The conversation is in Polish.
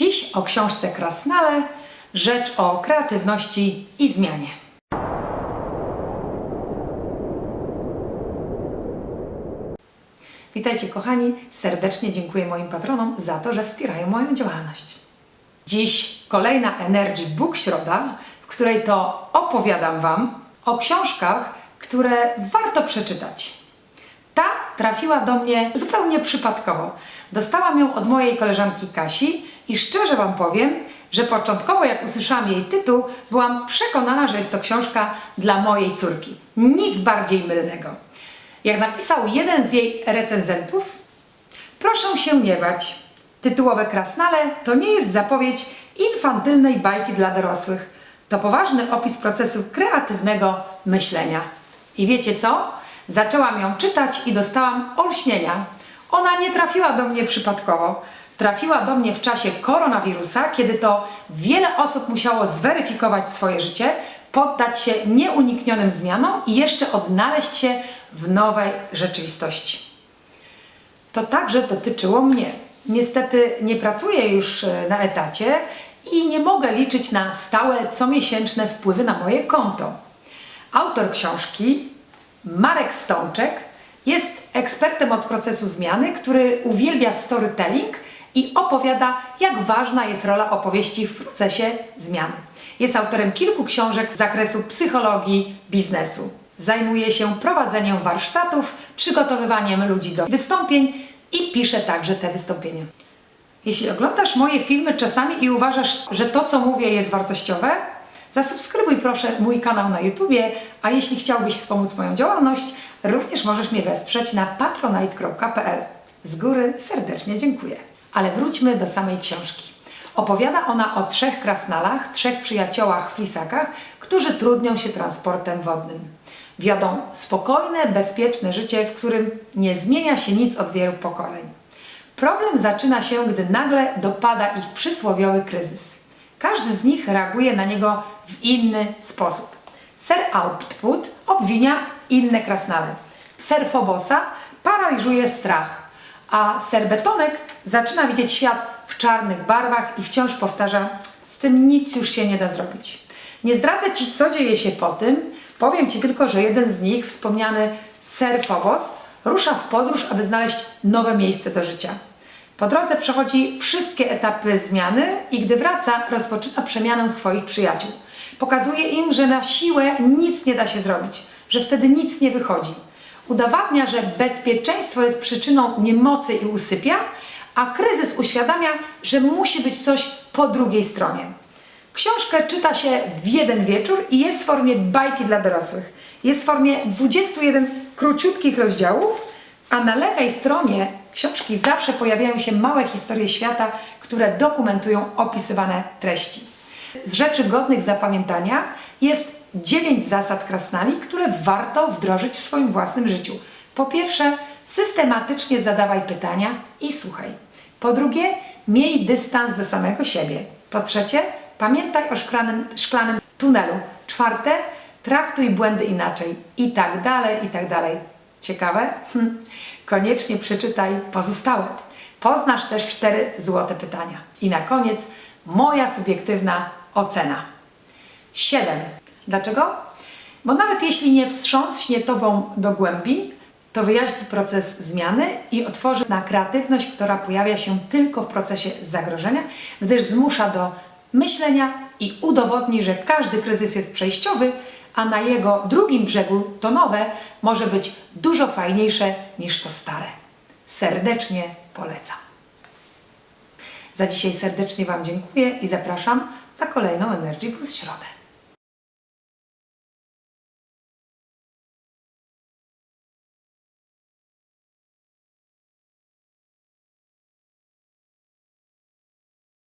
Dziś o książce Krasnale, rzecz o kreatywności i zmianie. Witajcie kochani, serdecznie dziękuję moim patronom za to, że wspierają moją działalność. Dziś kolejna Energy Book Środa, w której to opowiadam Wam o książkach, które warto przeczytać. Ta trafiła do mnie zupełnie przypadkowo. Dostałam ją od mojej koleżanki Kasi i szczerze Wam powiem, że początkowo jak usłyszałam jej tytuł, byłam przekonana, że jest to książka dla mojej córki. Nic bardziej mylnego. Jak napisał jeden z jej recenzentów, proszę się nie bać. Tytułowe Krasnale to nie jest zapowiedź infantylnej bajki dla dorosłych. To poważny opis procesu kreatywnego myślenia. I wiecie co? Zaczęłam ją czytać i dostałam olśnienia. Ona nie trafiła do mnie przypadkowo. Trafiła do mnie w czasie koronawirusa, kiedy to wiele osób musiało zweryfikować swoje życie, poddać się nieuniknionym zmianom i jeszcze odnaleźć się w nowej rzeczywistości. To także dotyczyło mnie. Niestety nie pracuję już e, na etacie i nie mogę liczyć na stałe comiesięczne wpływy na moje konto. Autor książki, Marek Stączek, jest ekspertem od procesu zmiany, który uwielbia storytelling i opowiada, jak ważna jest rola opowieści w procesie zmiany. Jest autorem kilku książek z zakresu psychologii biznesu. Zajmuje się prowadzeniem warsztatów, przygotowywaniem ludzi do wystąpień i pisze także te wystąpienia. Jeśli oglądasz moje filmy czasami i uważasz, że to co mówię jest wartościowe, zasubskrybuj proszę mój kanał na YouTubie, a jeśli chciałbyś wspomóc moją działalność, również możesz mnie wesprzeć na patronite.pl. Z góry serdecznie dziękuję. Ale wróćmy do samej książki. Opowiada ona o trzech krasnalach, trzech przyjaciołach flisakach, którzy trudnią się transportem wodnym. Wiodą spokojne, bezpieczne życie, w którym nie zmienia się nic od wielu pokoleń. Problem zaczyna się, gdy nagle dopada ich przysłowiowy kryzys. Każdy z nich reaguje na niego w inny sposób. Ser Output obwinia inne krasnale. Ser Fobosa paraliżuje strach, a ser Betonek zaczyna widzieć świat w czarnych barwach i wciąż powtarza, z tym nic już się nie da zrobić. Nie zdradzę Ci, co dzieje się po tym, powiem Ci tylko, że jeden z nich, wspomniany ser rusza w podróż, aby znaleźć nowe miejsce do życia. Po drodze przechodzi wszystkie etapy zmiany i gdy wraca, rozpoczyna przemianę swoich przyjaciół. Pokazuje im, że na siłę nic nie da się zrobić, że wtedy nic nie wychodzi. Udowadnia, że bezpieczeństwo jest przyczyną niemocy i usypia, a kryzys uświadamia, że musi być coś po drugiej stronie. Książkę czyta się w jeden wieczór i jest w formie bajki dla dorosłych. Jest w formie 21 króciutkich rozdziałów, a na lewej stronie książki zawsze pojawiają się małe historie świata, które dokumentują opisywane treści. Z rzeczy godnych zapamiętania jest 9 zasad krasnali, które warto wdrożyć w swoim własnym życiu. Po pierwsze, systematycznie zadawaj pytania i słuchaj. Po drugie, miej dystans do samego siebie. Po trzecie, pamiętaj o szklanym, szklanym tunelu. Czwarte, traktuj błędy inaczej. I tak dalej, i tak dalej. Ciekawe? Hm. Koniecznie przeczytaj pozostałe. Poznasz też cztery złote pytania. I na koniec moja subiektywna ocena. 7. Dlaczego? Bo nawet jeśli nie wstrząśnie Tobą do głębi, to wyjaśni proces zmiany i otworzy na kreatywność, która pojawia się tylko w procesie zagrożenia, gdyż zmusza do myślenia i udowodni, że każdy kryzys jest przejściowy, a na jego drugim brzegu to nowe może być dużo fajniejsze niż to stare. Serdecznie polecam. Za dzisiaj serdecznie Wam dziękuję i zapraszam na kolejną Energy Plus Środę.